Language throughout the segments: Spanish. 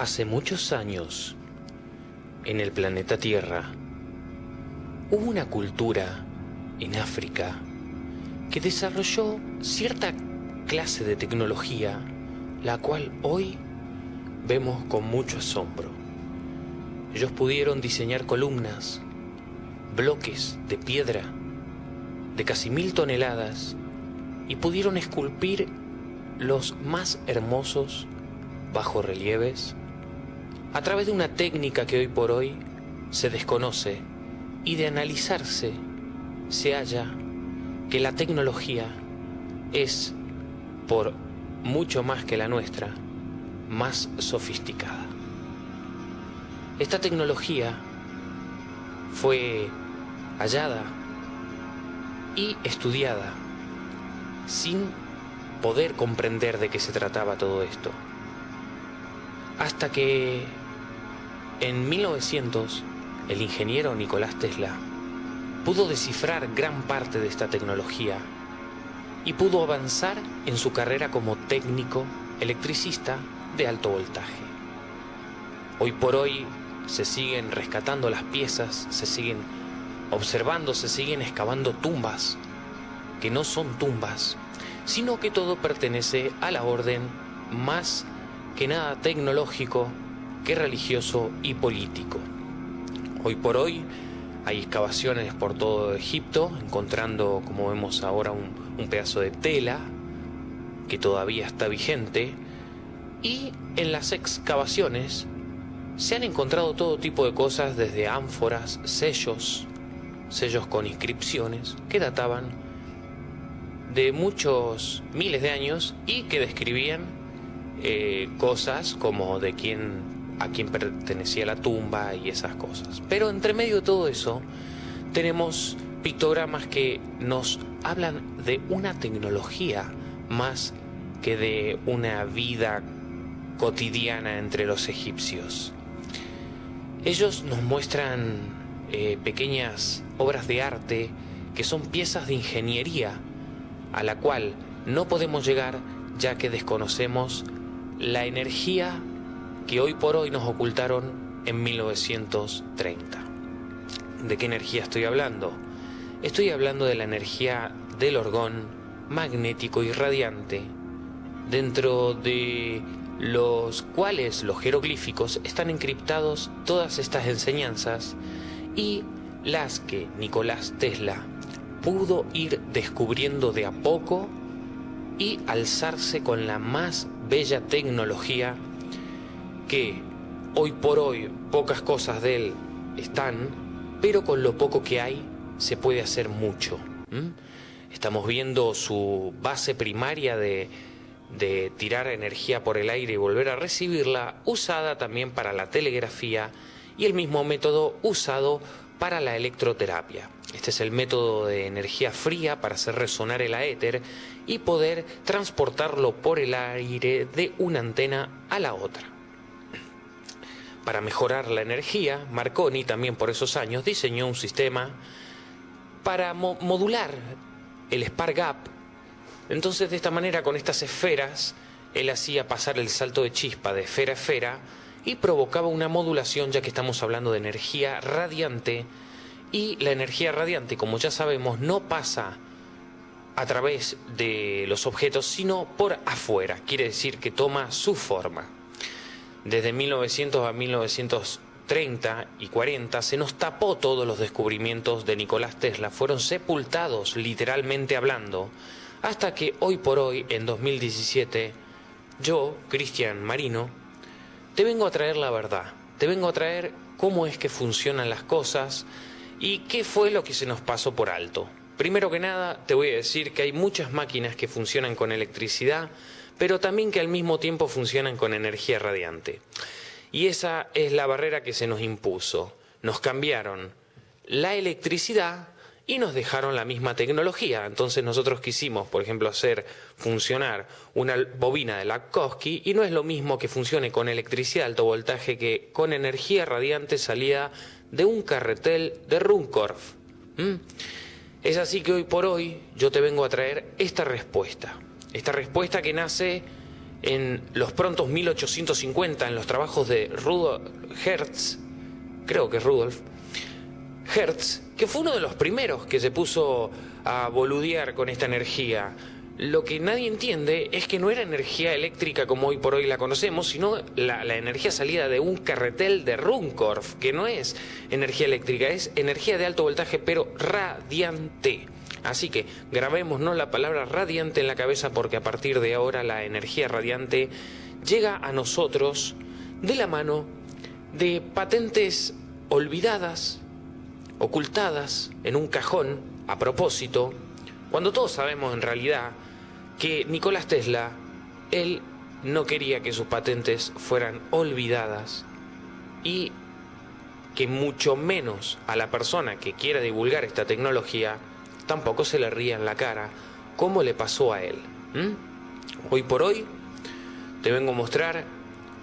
Hace muchos años, en el planeta Tierra, hubo una cultura en África que desarrolló cierta clase de tecnología, la cual hoy vemos con mucho asombro. Ellos pudieron diseñar columnas, bloques de piedra de casi mil toneladas y pudieron esculpir los más hermosos bajorrelieves a través de una técnica que hoy por hoy se desconoce y de analizarse se halla que la tecnología es, por mucho más que la nuestra, más sofisticada. Esta tecnología fue hallada y estudiada sin poder comprender de qué se trataba todo esto. Hasta que en 1900 el ingeniero Nicolás Tesla pudo descifrar gran parte de esta tecnología y pudo avanzar en su carrera como técnico electricista de alto voltaje. Hoy por hoy se siguen rescatando las piezas, se siguen observando, se siguen excavando tumbas, que no son tumbas, sino que todo pertenece a la orden más que nada tecnológico que religioso y político. Hoy por hoy hay excavaciones por todo Egipto, encontrando, como vemos ahora, un, pedazo de tela que todavía está vigente, y en las excavaciones se han encontrado todo tipo de cosas, desde ánforas, sellos, sellos con inscripciones que databan de muchos miles de años y que describían eh, cosas como de quién a quién pertenecía la tumba y esas cosas. Pero entre medio de todo eso tenemos pictogramas que nos hablan de una tecnología más que de una vida cotidiana entre los egipcios. Ellos nos muestran eh, pequeñas obras de arte que son piezas de ingeniería a la cual no podemos llegar ya que desconocemos la energía que hoy por hoy nos ocultaron en 1930. ¿De qué energía estoy hablando? Estoy hablando de la energía del orgón magnético y radiante, dentro de los cuales los jeroglíficos están encriptados todas estas enseñanzas y las que Nicolás Tesla pudo ir descubriendo de a poco y alzarse con la más bella tecnología que hoy por hoy pocas cosas de él están, pero con lo poco que hay se puede hacer mucho. Estamos viendo su base primaria de, de tirar energía por el aire y volver a recibirla, usada también para la telegrafía y el mismo método usado para la electroterapia. Este es el método de energía fría para hacer resonar el aéter y poder transportarlo por el aire de una antena a la otra. Para mejorar la energía, Marconi también por esos años diseñó un sistema para modular el spark gap. Entonces de esta manera con estas esferas él hacía pasar el salto de chispa de esfera a esfera y provocaba una modulación ya que estamos hablando de energía radiante y la energía radiante, como ya sabemos, no pasa a través de los objetos, sino por afuera, quiere decir que toma su forma. Desde 1900 a 1930 y 40 se nos tapó todos los descubrimientos de Nicolás Tesla, fueron sepultados literalmente hablando, hasta que hoy por hoy, en 2017, yo, Cristian Marino, te vengo a traer la verdad, te vengo a traer cómo es que funcionan las cosas y qué fue lo que se nos pasó por alto. Primero que nada, te voy a decir que hay muchas máquinas que funcionan con electricidad, pero también que al mismo tiempo funcionan con energía radiante. Y esa es la barrera que se nos impuso. Nos cambiaron la electricidad y nos dejaron la misma tecnología. Entonces nosotros quisimos, por ejemplo, hacer funcionar una bobina de Lakowski y no es lo mismo que funcione con electricidad de alto voltaje que con energía radiante salida de un carretel de Runcorf. Es así que hoy por hoy yo te vengo a traer esta respuesta. Esta respuesta que nace en los prontos 1850 en los trabajos de Rudolf Hertz, creo que es Rudolf Hertz, que fue uno de los primeros que se puso a boludear con esta energía. Lo que nadie entiende es que no era energía eléctrica como hoy por hoy la conocemos, sino la, energía salida de un carretel de Runcorf, que no es energía eléctrica, es energía de alto voltaje, pero radiante. Así que grabémonos la palabra radiante en la cabeza porque a partir de ahora la energía radiante llega a nosotros de la mano de patentes olvidadas, ocultadas en un cajón a propósito, cuando todos sabemos en realidad que Nicolás Tesla, él no quería que sus patentes fueran olvidadas y que mucho menos a la persona que quiera divulgar esta tecnología tampoco se le ría en la cara como le pasó a él. Hoy por hoy te vengo a mostrar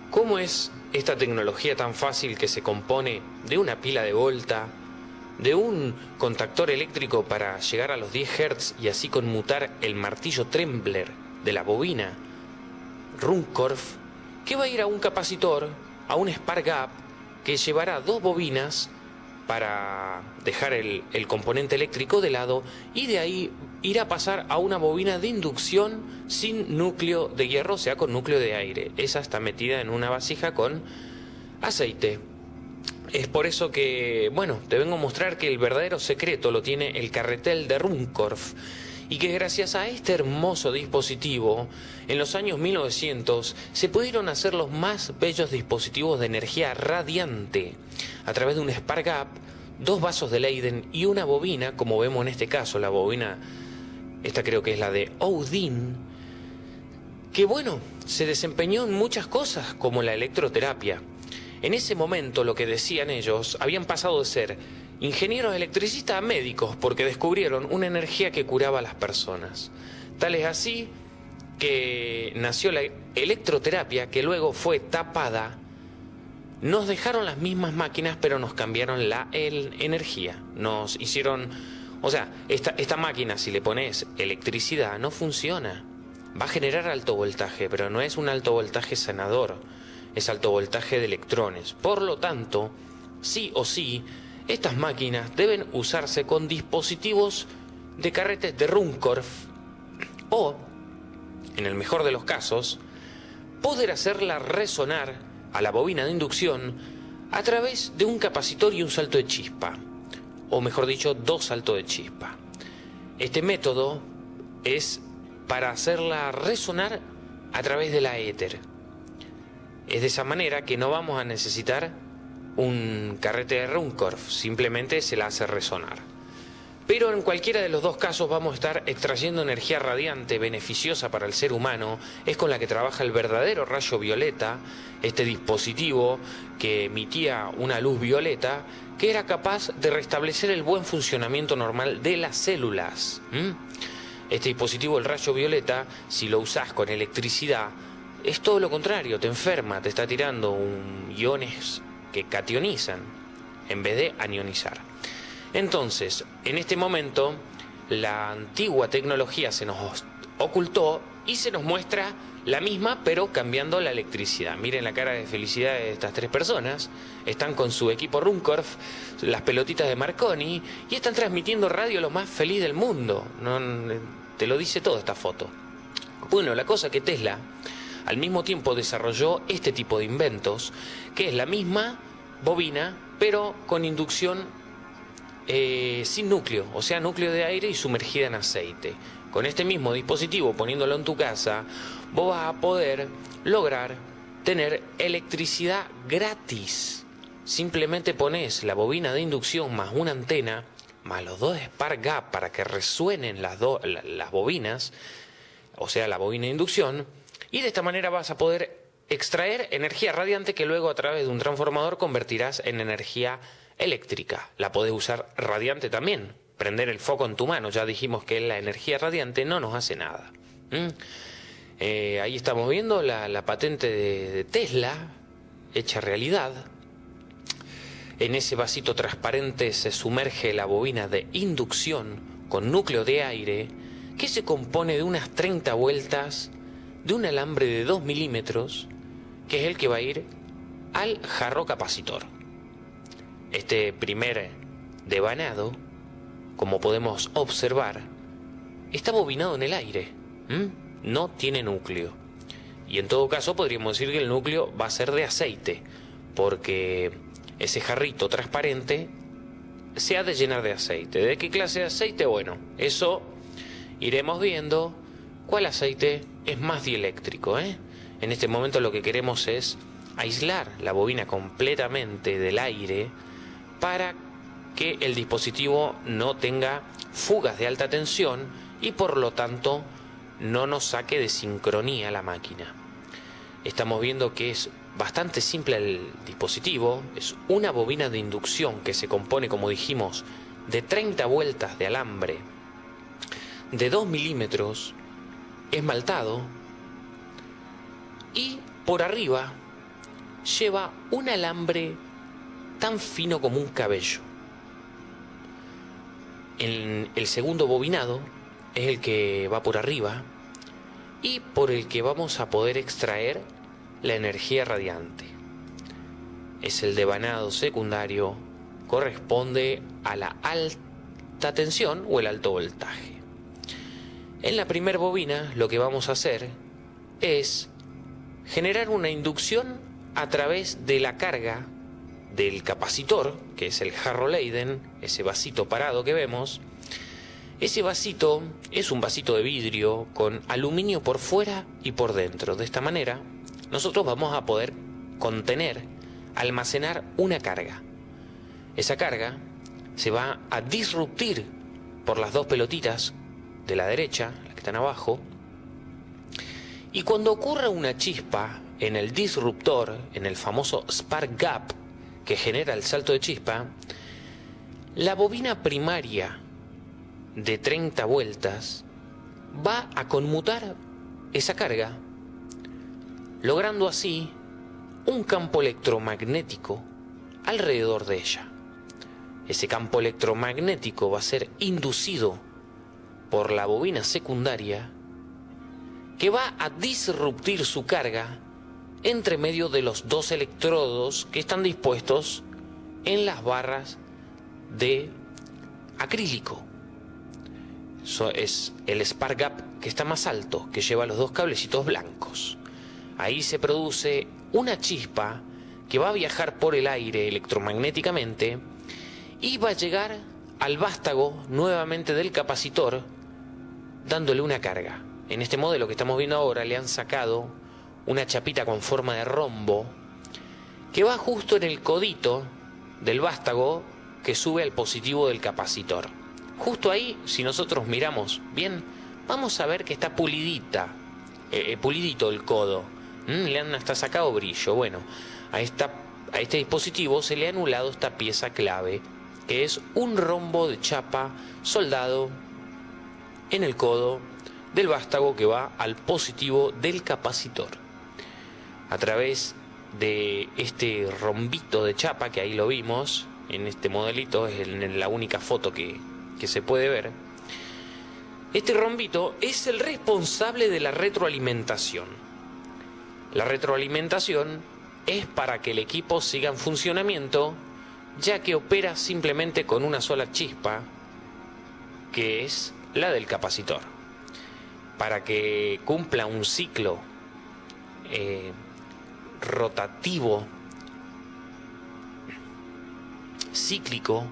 cómo es esta tecnología tan fácil que se compone de una pila de volta, de un contactor eléctrico para llegar a los 10 Hz y así conmutar el martillo Trembler de la bobina Runcorf, que va a ir a un capacitor, a un Spark Gap, que llevará dos bobinas para dejar el, componente eléctrico de lado y de ahí irá a pasar a una bobina de inducción sin núcleo de hierro, o sea, con núcleo de aire. Esa está metida en una vasija con aceite. Es por eso que, bueno, te vengo a mostrar que el verdadero secreto lo tiene el carretel de Runcorf y que gracias a este hermoso dispositivo, en los años 1900 se pudieron hacer los más bellos dispositivos de energía radiante a través de un Spark Gap, dos vasos de Leiden y una bobina, como vemos en este caso, la bobina, esta creo que es la de Odin, que bueno, se desempeñó en muchas cosas como la electroterapia. En ese momento, lo que decían ellos, habían pasado de ser ingenieros electricistas a médicos porque descubrieron una energía que curaba a las personas. Tal es así que nació la electroterapia que luego fue tapada. Nos dejaron las mismas máquinas pero nos cambiaron la energía. Nos hicieron... O sea, esta, esta máquina si le pones electricidad no funciona. Va a generar alto voltaje, pero no es un alto voltaje sanador es alto voltaje de electrones. Por lo tanto, sí o sí, estas máquinas deben usarse con dispositivos de carretes de Runcorf o, en el mejor de los casos, poder hacerla resonar a la bobina de inducción a través de un capacitor y un salto de chispa, o mejor dicho, dos saltos de chispa. Este método es para hacerla resonar a través de la éter. Es de esa manera que no vamos a necesitar un carrete de Runcorf, simplemente se la hace resonar. Pero en cualquiera de los dos casos vamos a estar extrayendo energía radiante beneficiosa para el ser humano, es con la que trabaja el verdadero rayo violeta, este dispositivo que emitía una luz violeta que era capaz de restablecer el buen funcionamiento normal de las células. Este dispositivo, el rayo violeta, si lo usás con electricidad, es todo lo contrario, te enferma, te está tirando un iones que cationizan en vez de anionizar. Entonces, en este momento, la antigua tecnología se nos ocultó y se nos muestra la misma, pero cambiando la electricidad. Miren la cara de felicidad de estas tres personas. Están con su equipo Runcorf, las pelotitas de Marconi, y están transmitiendo radio lo más feliz del mundo. No, te lo dice todo esta foto. Bueno, la cosa que Tesla al mismo tiempo desarrolló este tipo de inventos, que es la misma bobina, pero con inducción eh, sin núcleo, o sea, núcleo de aire y sumergida en aceite. Con este mismo dispositivo, poniéndolo en tu casa, vos vas a poder lograr tener electricidad gratis. Simplemente pones la bobina de inducción más una antena, más los dos Spark Gap para que resuenen las, las bobinas, o sea, la bobina de inducción, y de esta manera vas a poder extraer energía radiante que luego a través de un transformador convertirás en energía eléctrica. La podés usar radiante también, prender el foco en tu mano. Ya dijimos que la energía radiante no nos hace nada. ¿Mm? Eh, ahí estamos viendo la, patente de, Tesla hecha realidad. En ese vasito transparente se sumerge la bobina de inducción con núcleo de aire que se compone de unas 30 vueltas de un alambre de 2 milímetros, que es el que va a ir al jarro capacitor. Este primer devanado, como podemos observar, está bobinado en el aire, no tiene núcleo. Y en todo caso podríamos decir que el núcleo va a ser de aceite, porque ese jarrito transparente se ha de llenar de aceite. ¿De qué clase de aceite? Bueno, eso iremos viendo cuál aceite es más dieléctrico. ¿eh? En este momento lo que queremos es aislar la bobina completamente del aire para que el dispositivo no tenga fugas de alta tensión y por lo tanto no nos saque de sincronía la máquina. Estamos viendo que es bastante simple el dispositivo, es una bobina de inducción que se compone, como dijimos, de 30 vueltas de alambre de 2 milímetros, esmaltado, y por arriba lleva un alambre tan fino como un cabello. En el segundo bobinado es el que va por arriba y por el que vamos a poder extraer la energía radiante. Es el devanado secundario, corresponde a la alta tensión o el alto voltaje. En la primera bobina lo que vamos a hacer es generar una inducción a través de la carga del capacitor, que es el jarro Leiden, ese vasito parado que vemos. Ese vasito es un vasito de vidrio con aluminio por fuera y por dentro. De esta manera nosotros vamos a poder contener, almacenar una carga. Esa carga se va a disruptir por las dos pelotitas de la derecha, las que están abajo, y cuando ocurra una chispa en el disruptor, en el famoso spark gap que genera el salto de chispa, la bobina primaria de 30 vueltas va a conmutar esa carga logrando así un campo electromagnético alrededor de ella. Ese campo electromagnético va a ser inducido por la bobina secundaria que va a disruptir su carga entre medio de los dos electrodos que están dispuestos en las barras de acrílico. Es el spark gap que está más alto, que lleva los dos cablecitos blancos. Ahí se produce una chispa que va a viajar por el aire electromagnéticamente y va a llegar al vástago nuevamente del capacitor dándole una carga. En este modelo que estamos viendo ahora le han sacado una chapita con forma de rombo que va justo en el codito del vástago que sube al positivo del capacitor. Justo ahí, si nosotros miramos bien, vamos a ver que está pulidita, eh, eh, pulidito el codo Mm, le han hasta sacado brillo. Bueno, a, este dispositivo se le ha anulado esta pieza clave, que es un rombo de chapa soldado en el codo del vástago que va al positivo del capacitor. A través de este rombito de chapa, que ahí lo vimos, en este modelito, es la única foto que, que se puede ver, este rombito es el responsable de la retroalimentación. La retroalimentación es para que el equipo siga en funcionamiento, ya que opera simplemente con una sola chispa, que es la del capacitor. Para que cumpla un ciclo eh, rotativo, cíclico,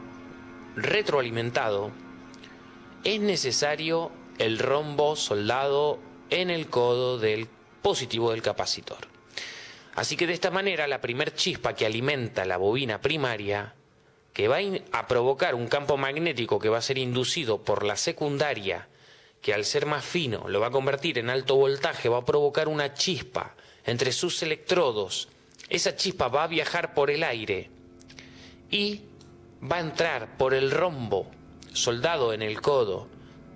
retroalimentado, es necesario el rombo soldado en el codo del positivo del capacitor. Así que de esta manera la primer chispa que alimenta la bobina primaria, que va a provocar un campo magnético que va a ser inducido por la secundaria, que al ser más fino lo va a convertir en alto voltaje, va a provocar una chispa entre sus electrodos. Esa chispa va a viajar por el aire y va a entrar por el rombo soldado en el codo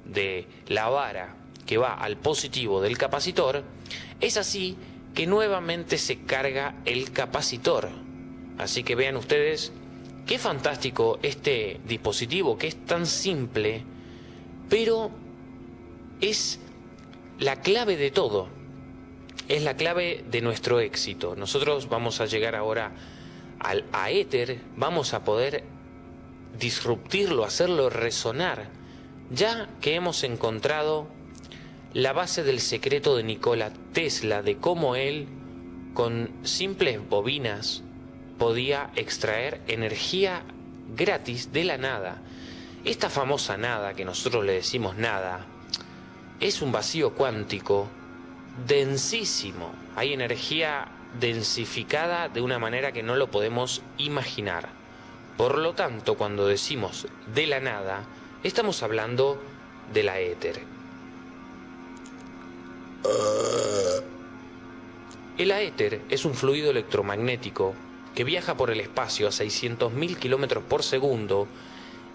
de la vara que va al positivo del capacitor es así que nuevamente se carga el capacitor. Así que vean ustedes qué fantástico este dispositivo que es tan simple, pero es la clave de todo. es la clave de nuestro éxito. Nosotros vamos a llegar ahora al éter, vamos a poder disruptirlo, hacerlo resonar, ya que hemos encontrado la base del secreto de Nikola Tesla, de cómo él, con simples bobinas, podía extraer energía gratis de la nada. Esta famosa nada, que nosotros le decimos nada, es un vacío cuántico densísimo. Hay energía densificada de una manera que no lo podemos imaginar. Por lo tanto, cuando decimos de la nada, estamos hablando de la éter. El aéter es un fluido electromagnético que viaja por el espacio a 600.000 kilómetros por segundo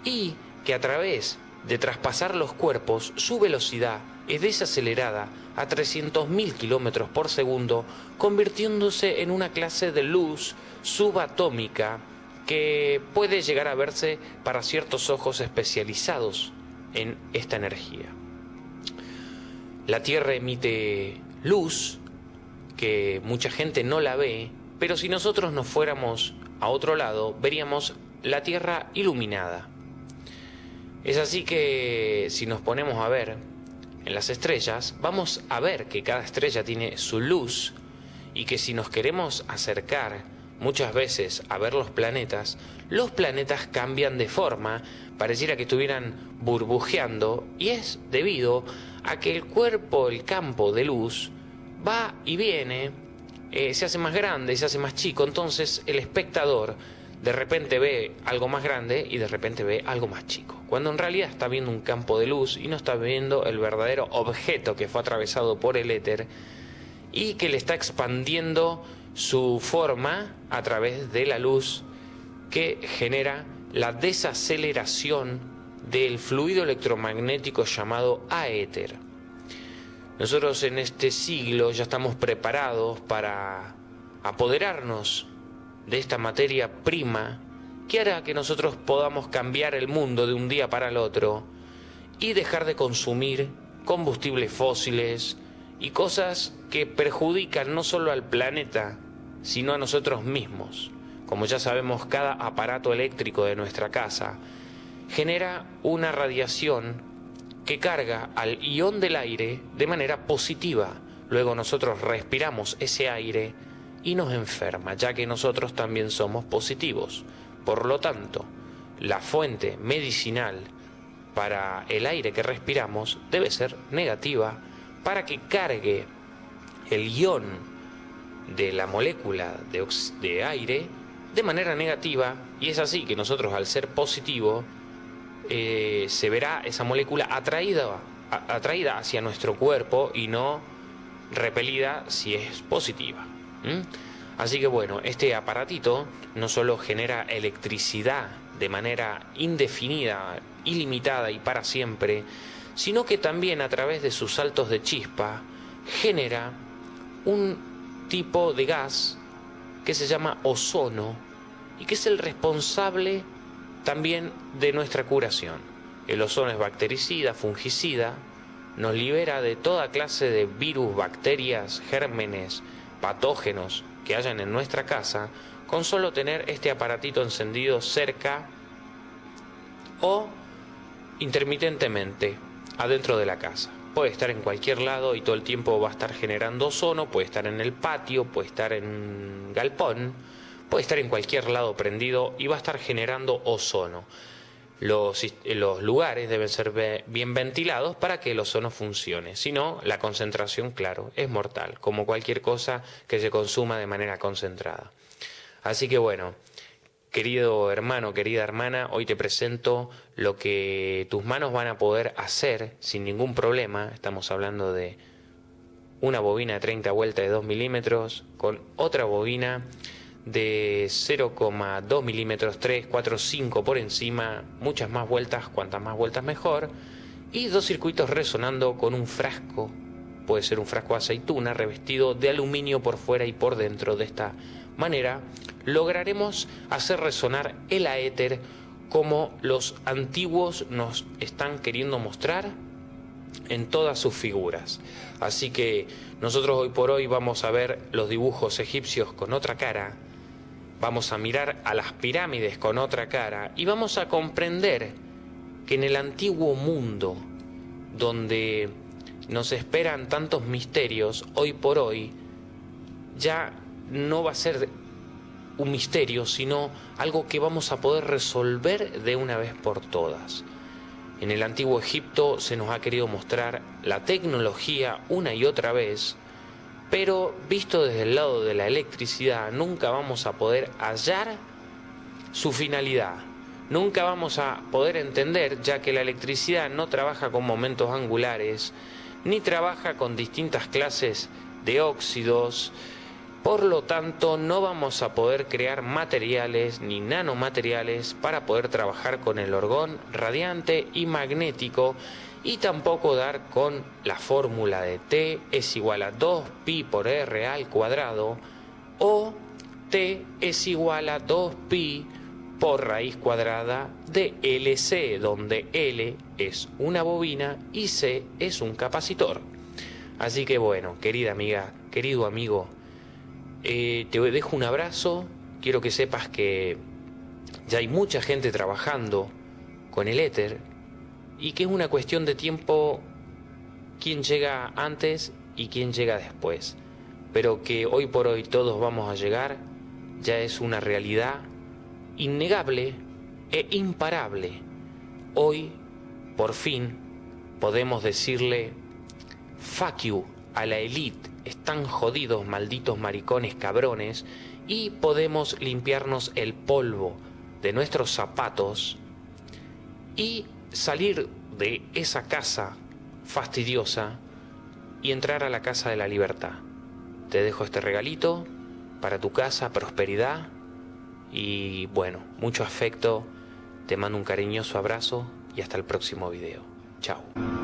y que a través de traspasar los cuerpos su velocidad es desacelerada a 300.000 kilómetros por segundo, convirtiéndose en una clase de luz subatómica que puede llegar a verse para ciertos ojos especializados en esta energía. La Tierra emite luz que mucha gente no la ve, pero si nosotros nos fuéramos a otro lado, veríamos la Tierra iluminada. Es así que si nos ponemos a ver en las estrellas, vamos a ver que cada estrella tiene su luz y que si nos queremos acercar muchas veces a ver los planetas, los planetas cambian de forma, pareciera que estuvieran burbujeando y es debido a que el cuerpo, el campo de luz, va y viene, eh, se hace más grande, se hace más chico, entonces el espectador de repente ve algo más grande y de repente ve algo más chico, cuando en realidad está viendo un campo de luz y no está viendo el verdadero objeto que fue atravesado por el éter y que le está expandiendo su forma a través de la luz que genera la desaceleración del fluido electromagnético llamado aéter. Nosotros en este siglo ya estamos preparados para apoderarnos de esta materia prima que hará que nosotros podamos cambiar el mundo de un día para el otro y dejar de consumir combustibles fósiles y cosas que perjudican no solo al planeta, sino a nosotros mismos. Como ya sabemos, cada aparato eléctrico de nuestra casa genera una radiación que carga al ion del aire de manera positiva. Luego nosotros respiramos ese aire y nos enferma, ya que nosotros también somos positivos. Por lo tanto, la fuente medicinal para el aire que respiramos debe ser negativa para que cargue el ion de la molécula de, aire de manera negativa y es así que nosotros al ser positivo eh, se verá esa molécula atraída, atraída hacia nuestro cuerpo y no repelida si es positiva. Así que bueno, este aparatito no solo genera electricidad de manera indefinida, ilimitada y para siempre, sino que también a través de sus saltos de chispa genera un tipo de gas que se llama ozono y que es el responsable también de nuestra curación. El ozono es bactericida, fungicida, nos libera de toda clase de virus, bacterias, gérmenes, patógenos que hayan en nuestra casa con solo tener este aparatito encendido cerca o intermitentemente adentro de la casa. Puede estar en cualquier lado y todo el tiempo va a estar generando ozono, puede estar en el patio, puede estar en un galpón, puede estar en cualquier lado prendido y va a estar generando ozono. Los, los, lugares deben ser bien ventilados para que el ozono funcione. Si no, la concentración, claro, es mortal, como cualquier cosa que se consuma de manera concentrada. Así que bueno, querido hermano, querida hermana, hoy te presento lo que tus manos van a poder hacer sin ningún problema. Estamos hablando de una bobina de 30 vueltas de 2 milímetros con otra bobina de 0,2 milímetros, 3, 4, 5 por encima, muchas más vueltas, cuantas más vueltas mejor, y dos circuitos resonando con un frasco, puede ser un frasco de aceituna revestido de aluminio por fuera y por dentro. De esta manera lograremos hacer resonar el aéter como los antiguos nos están queriendo mostrar en todas sus figuras. Así que nosotros hoy por hoy vamos a ver los dibujos egipcios con otra cara, vamos a mirar a las pirámides con otra cara y vamos a comprender que en el antiguo mundo, donde nos esperan tantos misterios, hoy por hoy ya no va a ser un misterio, sino algo que vamos a poder resolver de una vez por todas. En el antiguo Egipto se nos ha querido mostrar la tecnología una y otra vez, pero visto desde el lado de la electricidad nunca vamos a poder hallar su finalidad. Nunca vamos a poder entender ya que la electricidad no trabaja con momentos angulares, ni trabaja con distintas clases de óxidos, por lo tanto, no vamos a poder crear materiales ni nanomateriales para poder trabajar con el orgón radiante y magnético y tampoco dar con la fórmula de T es igual a 2pi por R al cuadrado o T es igual a 2pi por raíz cuadrada de LC, donde L es una bobina y C es un capacitor. Así que bueno, querida amiga, querido amigo, eh, te dejo un abrazo, quiero que sepas que ya hay mucha gente trabajando con el éter y que es una cuestión de tiempo quién llega antes y quién llega después, pero que hoy por hoy todos vamos a llegar ya es una realidad innegable e imparable. Hoy, por fin, podemos decirle fuck you a la elite están jodidos, malditos maricones cabrones, y podemos limpiarnos el polvo de nuestros zapatos y salir de esa casa fastidiosa y entrar a la casa de la libertad. Te dejo este regalito para tu casa, prosperidad y bueno, mucho afecto. Te mando un cariñoso abrazo y hasta el próximo video. Chao.